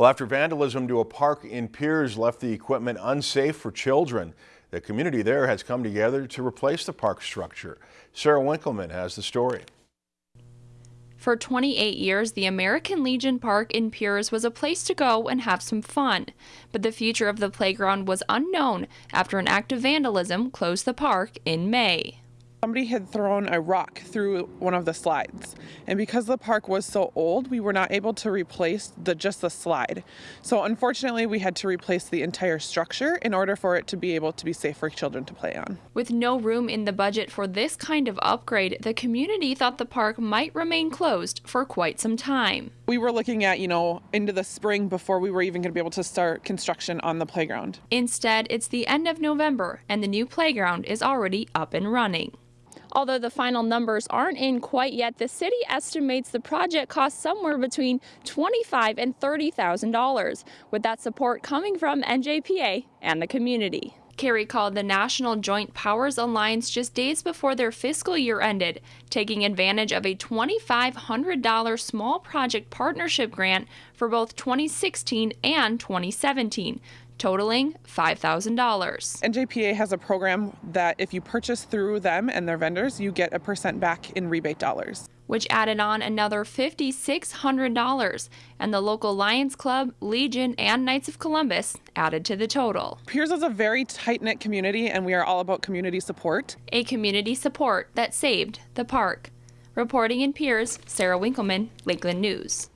Well, after vandalism to a park in Pierz left the equipment unsafe for children, the community there has come together to replace the park structure. Sarah Winkleman has the story. For 28 years, the American Legion Park in Pierz was a place to go and have some fun. But the future of the playground was unknown after an act of vandalism closed the park in May. Somebody had thrown a rock through one of the slides, and because the park was so old, we were not able to replace the just the slide. So unfortunately, we had to replace the entire structure in order for it to be able to be safe for children to play on. With no room in the budget for this kind of upgrade, the community thought the park might remain closed for quite some time. We were looking at, you know, into the spring before we were even going to be able to start construction on the playground. Instead, it's the end of November and the new playground is already up and running. Although the final numbers aren't in quite yet, the city estimates the project cost somewhere between $25,000 and $30,000, with that support coming from NJPA and the community. Kerry called the National Joint Powers Alliance just days before their fiscal year ended, taking advantage of a $2,500 small project partnership grant for both 2016 and 2017 totaling $5,000. NJPA has a program that if you purchase through them and their vendors, you get a percent back in rebate dollars. Which added on another $5,600, and the local Lions Club, Legion, and Knights of Columbus added to the total. Pierz is a very tight knit community, and we are all about community support. A community support that saved the park. Reporting in Pierz, Sarah Winkleman, Lakeland News.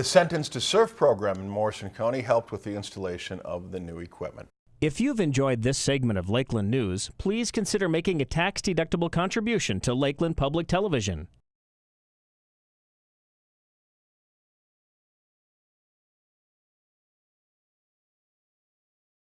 The Sentence to Serve program in Morrison County helped with the installation of the new equipment. If you've enjoyed this segment of Lakeland News, please consider making a tax-deductible contribution to Lakeland Public Television.